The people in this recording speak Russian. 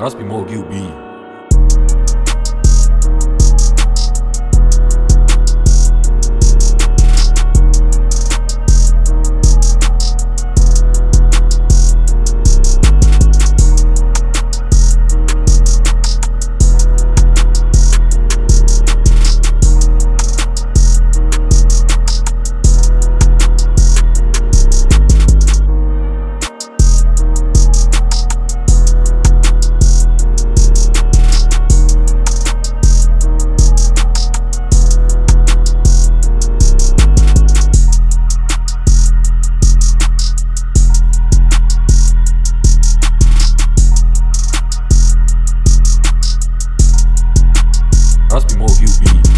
Must be more QB. Must be more you.